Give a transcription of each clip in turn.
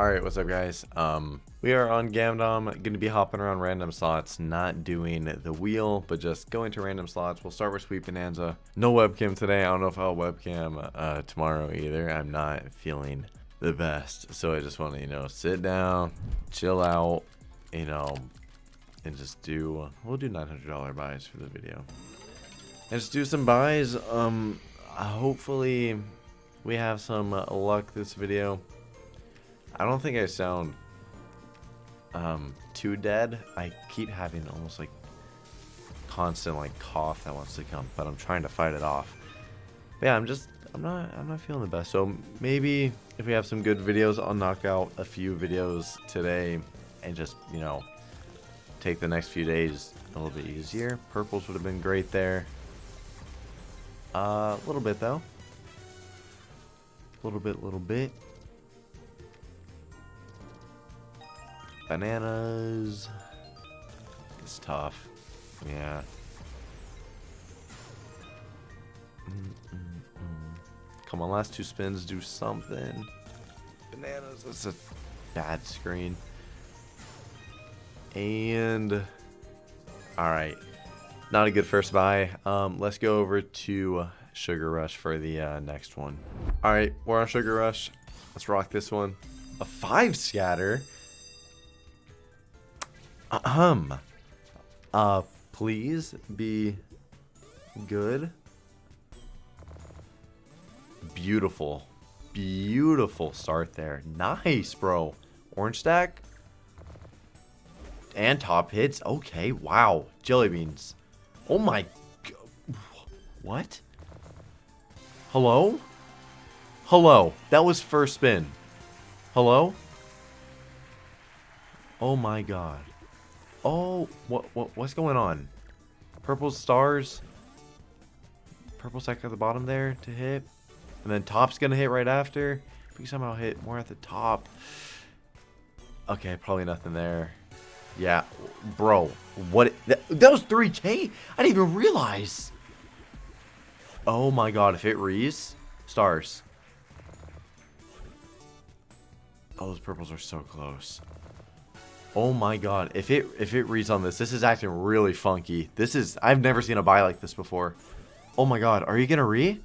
Alright, what's up guys? Um, we are on Gamdom, going to be hopping around random slots, not doing the wheel, but just going to random slots. We'll start with Sweet Bonanza. No webcam today, I don't know if I'll webcam uh, tomorrow either. I'm not feeling the best, so I just want to, you know, sit down, chill out, you know, and just do, we'll do $900 buys for the video. And just do some buys, um, hopefully we have some luck this video. I don't think I sound um, too dead. I keep having almost like constant like cough that wants to come, but I'm trying to fight it off. But yeah, I'm just I'm not I'm not feeling the best. So maybe if we have some good videos, I'll knock out a few videos today and just you know take the next few days a little bit easier. Purples would have been great there. Uh, a little bit though. A little bit, little bit. Bananas. It's tough. Yeah. Come on, last two spins, do something. Bananas, that's a bad screen. And... Alright. Not a good first buy. Um, let's go over to Sugar Rush for the uh, next one. Alright, we're on Sugar Rush. Let's rock this one. A 5 scatter? Ahem. Uh, please be good. Beautiful. Beautiful start there. Nice, bro. Orange stack. And top hits. Okay, wow. Jelly beans. Oh my... What? Hello? Hello. That was first spin. Hello? Oh my god. Oh, what, what what's going on? Purple stars. Purple stack at the bottom there to hit. And then top's going to hit right after. If We somehow hit more at the top. Okay, probably nothing there. Yeah, bro. What? That, that was 3K? I didn't even realize. Oh my god, if it rees, stars. Oh, those purples are so close. Oh my god, if it if it reads on this, this is acting really funky. This is I've never seen a buy like this before. Oh my god, are you gonna re?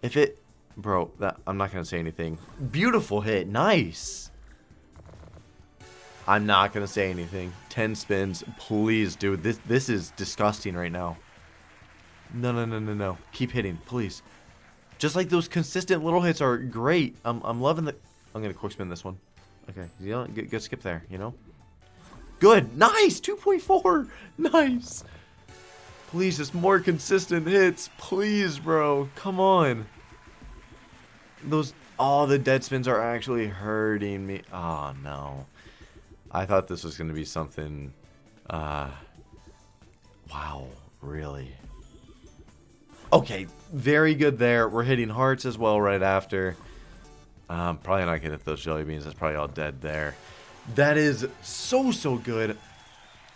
If it bro, that I'm not gonna say anything. Beautiful hit, nice. I'm not gonna say anything. Ten spins, please, dude. This this is disgusting right now. No, no, no, no, no. Keep hitting, please. Just like those consistent little hits are great. I'm I'm loving the. I'm gonna quick spin this one. Okay, you know, good, skip there, you know? Good, nice, 2.4, nice. Please, just more consistent hits, please, bro, come on. Those, all oh, the dead spins are actually hurting me. Oh, no. I thought this was going to be something, uh, wow, really? Okay, very good there. We're hitting hearts as well right after. Um, probably not gonna hit those jelly beans. That's probably all dead there. That is so, so good.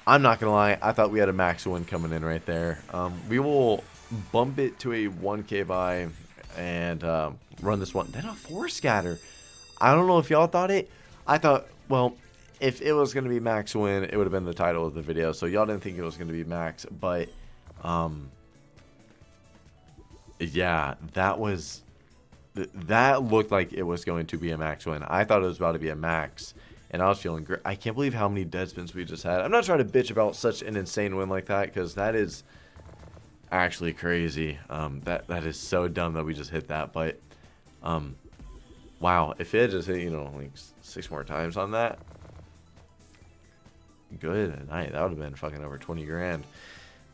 I'm not gonna lie. I thought we had a max win coming in right there. Um, we will bump it to a 1k buy and um, run this one. Then a 4 scatter. I don't know if y'all thought it. I thought, well, if it was going to be max win, it would have been the title of the video. So y'all didn't think it was going to be max. But, um, yeah, that was th that looked like it was going to be a max win. I thought it was about to be a max, and I was feeling great. I can't believe how many dead spins we just had. I'm not trying to bitch about such an insane win like that, because that is actually crazy. Um, that That is so dumb that we just hit that, but, um, wow, if it just hit, you know, like six more times on that, good night. That would have been fucking over 20 grand.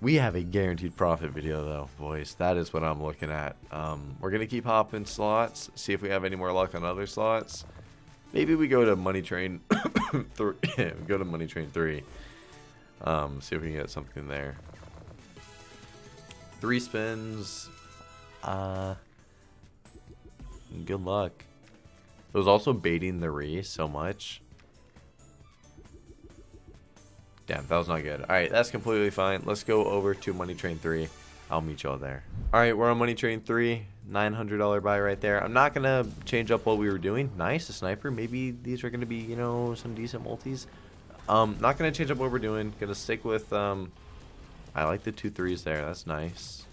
We have a guaranteed profit video though, boys. That is what I'm looking at. Um, we're going to keep hopping slots, see if we have any more luck on other slots. Maybe we go to Money Train 3. go to Money Train 3. Um, see if we can get something there. Three spins. Uh, good luck. It was also baiting the re so much. Damn, that was not good. Alright, that's completely fine. Let's go over to Money Train 3. I'll meet y'all there. All right, we're on Money Train 3. $900 buy right there. I'm not going to change up what we were doing. Nice, a sniper. Maybe these are going to be, you know, some decent multis. Um, not going to change up what we're doing. Going to stick with, um, I like the two threes there. That's nice.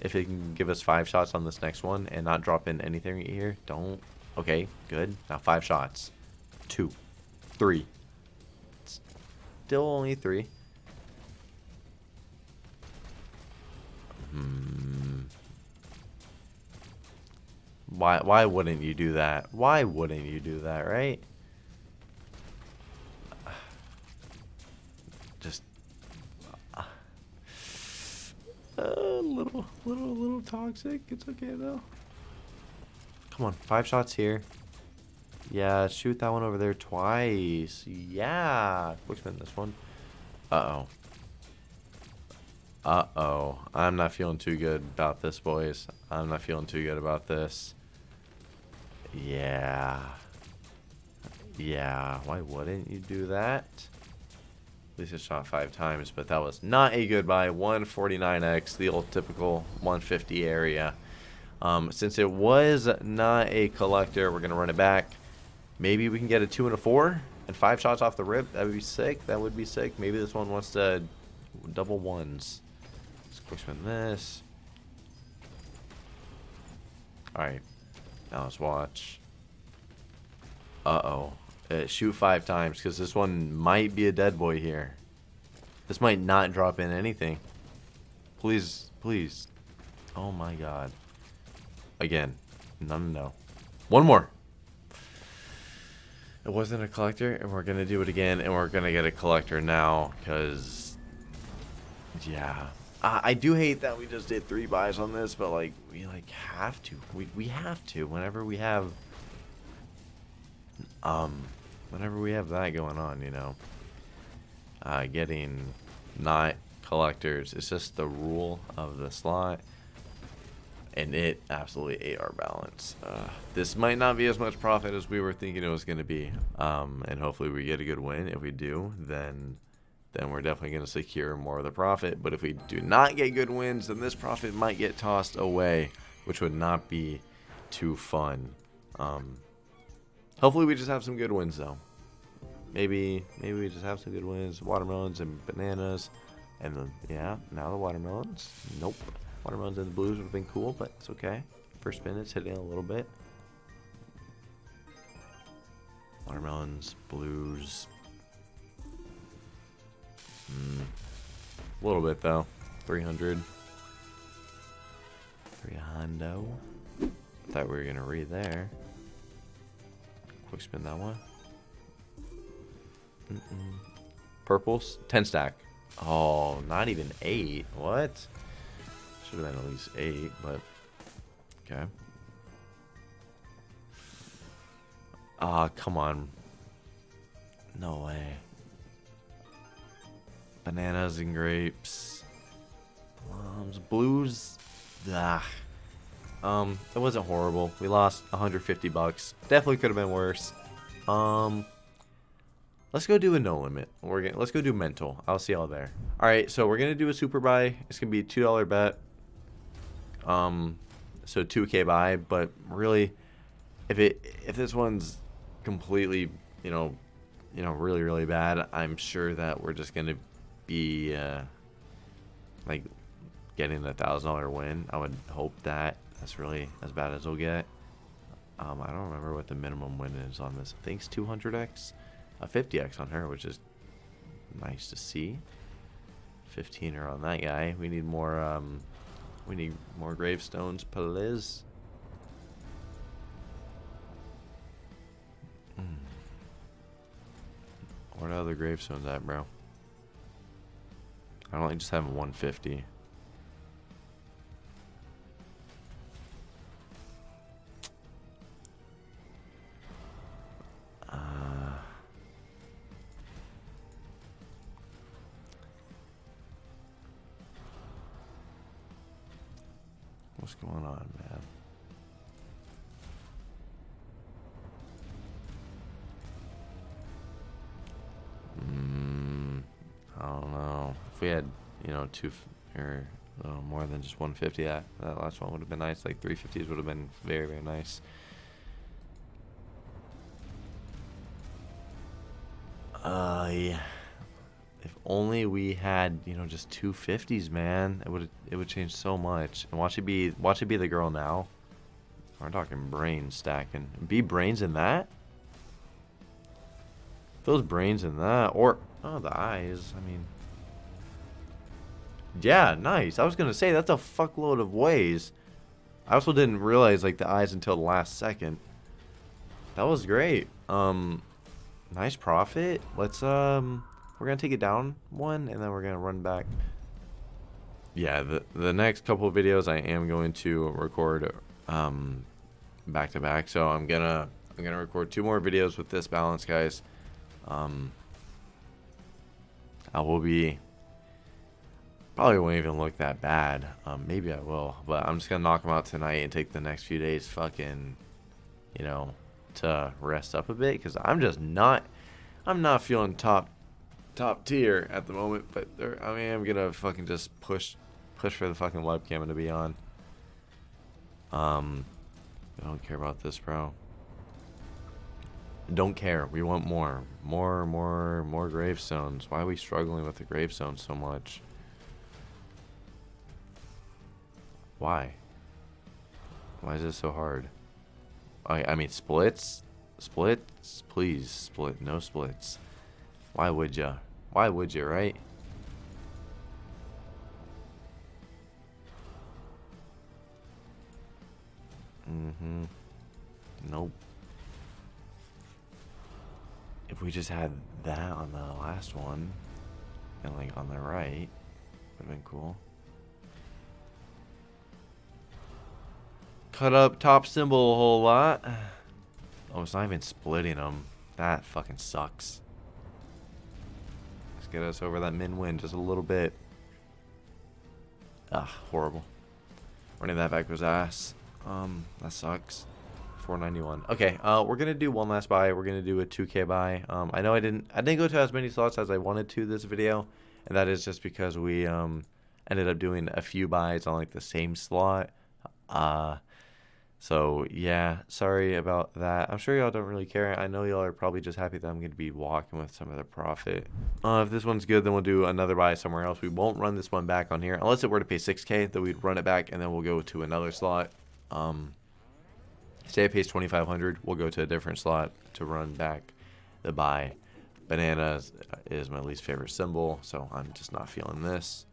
If it can give us five shots on this next one and not drop in anything right here, don't. Okay, good. Now five shots. Two. Three. Still only three. Hmm. Why, why wouldn't you do that? Why wouldn't you do that, right? Just uh, a little, little, little toxic. It's okay though. Come on, five shots here. Yeah, shoot that one over there twice. Yeah, quick spin this one. Uh oh. Uh oh. I'm not feeling too good about this, boys. I'm not feeling too good about this. Yeah. Yeah, why wouldn't you do that? At least it shot five times, but that was not a good buy. 149x, the old typical 150 area. Um, since it was not a collector, we're going to run it back. Maybe we can get a two and a four and five shots off the rip. That would be sick. That would be sick. Maybe this one wants to double ones. Let's quick spin this. Alright. Now let's watch. Uh-oh. Uh, shoot five times, because this one might be a dead boy here. This might not drop in anything. Please, please. Oh my god. Again. No, no, no. One more. It wasn't a collector, and we're going to do it again, and we're going to get a collector now, because... Yeah. Uh, I do hate that we just did three buys on this, but like we like have to. We we have to whenever we have um whenever we have that going on, you know. Uh, getting not collectors. It's just the rule of the slot. And it absolutely ate our balance. Uh, this might not be as much profit as we were thinking it was going to be. Um, and hopefully we get a good win. If we do, then then we're definitely going to secure more of the profit. But if we do not get good wins, then this profit might get tossed away, which would not be too fun. Um, hopefully we just have some good wins, though. Maybe maybe we just have some good wins. Watermelons and bananas. And then, yeah, now the watermelons. Nope. Watermelons and the blues would have been cool, but it's okay. First spin, it's hitting a little bit. Watermelons, blues, Mm. A little bit though. 300. 300. Thought we were gonna read there. Quick spin that one. Mm -mm. Purples, 10 stack. Oh, not even 8. What? Should have been at least 8, but okay. Ah, oh, come on. No way. Bananas and grapes. Plums. Blues. Ah. Um, it wasn't horrible. We lost 150 bucks. Definitely could have been worse. Um, let's go do a no limit. We're gonna let's go do mental. I'll see y'all there. All right, so we're gonna do a super buy. It's gonna be a two dollar bet. Um, so 2k buy, but really, if it if this one's completely, you know, you know, really really bad, I'm sure that we're just gonna be uh, like getting a thousand dollar win. I would hope that that's really as bad as we'll get. Um, I don't remember what the minimum win is on this. I think it's 200x, a 50x on her, which is nice to see. 15 er on that guy. We need more. Um, we need more gravestones, please. Mm. Are the other gravestones at, bro? I only just have 150. What's going on, man? Mm, I don't know. If we had, you know, two or little more than just 150. That, that last one would have been nice. Like 350s would have been very, very nice. Uh, yeah. Only we had, you know, just 250s, man. It would it would change so much. And watch it be watch it be the girl now. We're talking brains stacking. Be brains in that? Those brains in that. Or, oh, the eyes. I mean. Yeah, nice. I was to say, that's a fuckload of ways. I also didn't realize, like, the eyes until the last second. That was great. Um, nice profit. Let's, um, we're going to take it down one, and then we're going to run back. Yeah, the, the next couple of videos I am going to record, um, back to back. So I'm gonna I'm gonna record two more videos with this balance, guys. Um, I will be probably won't even look that bad. Um, maybe I will, but I'm just gonna knock them out tonight and take the next few days, fucking, you know, to rest up a bit because I'm just not I'm not feeling top top tier at the moment. But I mean, I'm gonna fucking just push push for the fucking webcam to be on. Um, I don't care about this, bro. Don't care. We want more. More, more, more gravestones. Why are we struggling with the gravestones so much? Why? Why is this so hard? I, I mean, splits? Splits? Please, split. No splits. Why would ya? Why would you, right? Mm-hmm. Nope. If we just had that on the last one, and like on the right, would have been cool. Cut up top symbol a whole lot. Oh, it's not even splitting them. That fucking sucks. Get us over that min win just a little bit. Ah, horrible. Running that back was ass. Um, that sucks. 491. Okay, uh, we're gonna do one last buy. We're gonna do a 2K buy. Um, I know I didn't, I didn't go to as many slots as I wanted to this video, and that is just because we um ended up doing a few buys on like the same slot. Uh, so yeah, sorry about that. I'm sure y'all don't really care. I know y'all are probably just happy that I'm going to be walking with some of the profit. Uh, if this one's good, then we'll do another buy somewhere else. We won't run this one back on here unless it were to pay 6k. Then we'd run it back and then we'll go to another slot. Um, say it pays 2500, we'll go to a different slot to run back the buy. Banana is my least favorite symbol, so I'm just not feeling this.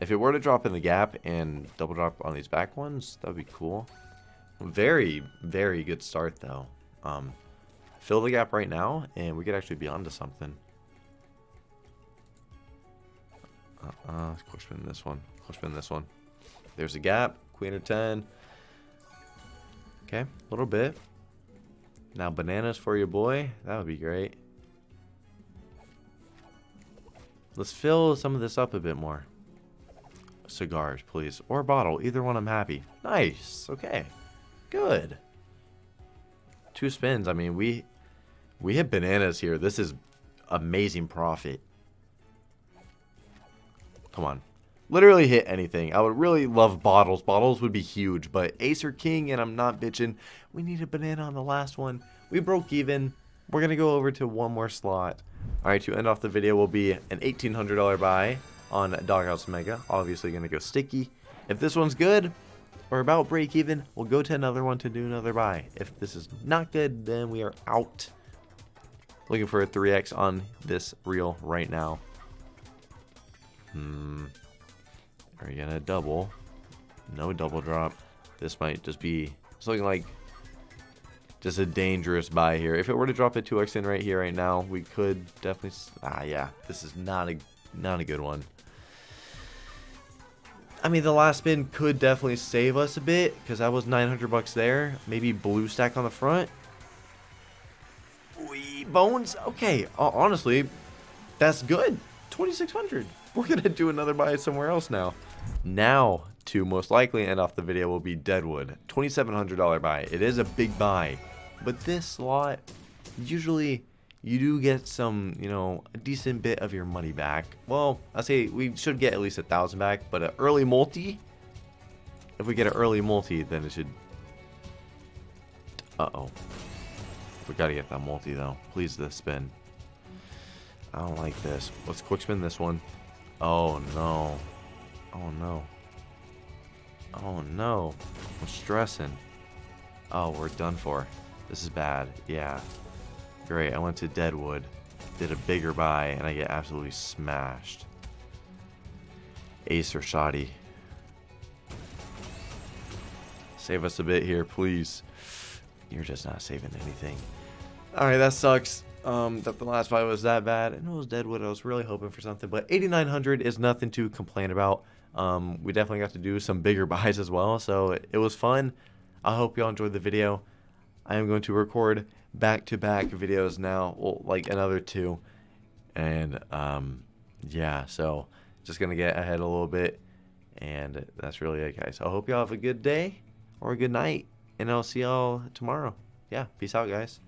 If it were to drop in the gap and double drop on these back ones, that would be cool. Very, very good start, though. Um, fill the gap right now, and we could actually be onto something. Uh-uh, quick this one. Quick this one. There's a gap. Queen of 10. Okay, a little bit. Now bananas for your boy. That would be great. Let's fill some of this up a bit more. Cigars, please. Or bottle. Either one I'm happy. Nice. Okay. Good. Two spins. I mean, we we hit bananas here. This is amazing profit. Come on. Literally hit anything. I would really love bottles. Bottles would be huge, but ace or king, and I'm not bitching. We need a banana on the last one. We broke even. We're going to go over to one more slot. Alright, to end off the video will be an $1,800 buy on Doghouse Mega. Obviously going to go sticky. If this one's good, or about break even, we'll go to another one to do another buy. If this is not good, then we are out. Looking for a 3x on this reel right now. Hmm. Are you gonna double? No double drop. This might just be, looking like just a dangerous buy here. If it were to drop a 2x in right here, right now, we could definitely, ah yeah, this is not a, not a good one. I mean, the last spin could definitely save us a bit because that was 900 bucks there. Maybe blue stack on the front. We bones. Okay, honestly, that's good. 2600. We're gonna do another buy somewhere else now. Now, to most likely end off the video will be Deadwood. $2,700 buy. It is a big buy, but this lot usually you do get some, you know, a decent bit of your money back. Well, I say we should get at least a thousand back, but an early multi, if we get an early multi, then it should. Uh oh. We gotta get that multi though. Please, the spin. I don't like this. Let's quick spin this one. Oh no. Oh no. Oh no. I'm stressing. Oh, we're done for. This is bad. Yeah. Great. I went to Deadwood, did a bigger buy, and I get absolutely smashed. Ace or shoddy. Save us a bit here, please. You're just not saving anything. Alright, that sucks. Um, that the last fight was that bad. And it was Deadwood. I was really hoping for something. But 8,900 is nothing to complain about. Um, we definitely got to do some bigger buys as well. So it, it was fun. I hope y'all enjoyed the video. I am going to record back-to-back videos now. Well, like another two. And, um, yeah. So just going to get ahead a little bit. And that's really it, guys. I hope y'all have a good day or a good night. And I'll see y'all tomorrow. Yeah, peace out, guys.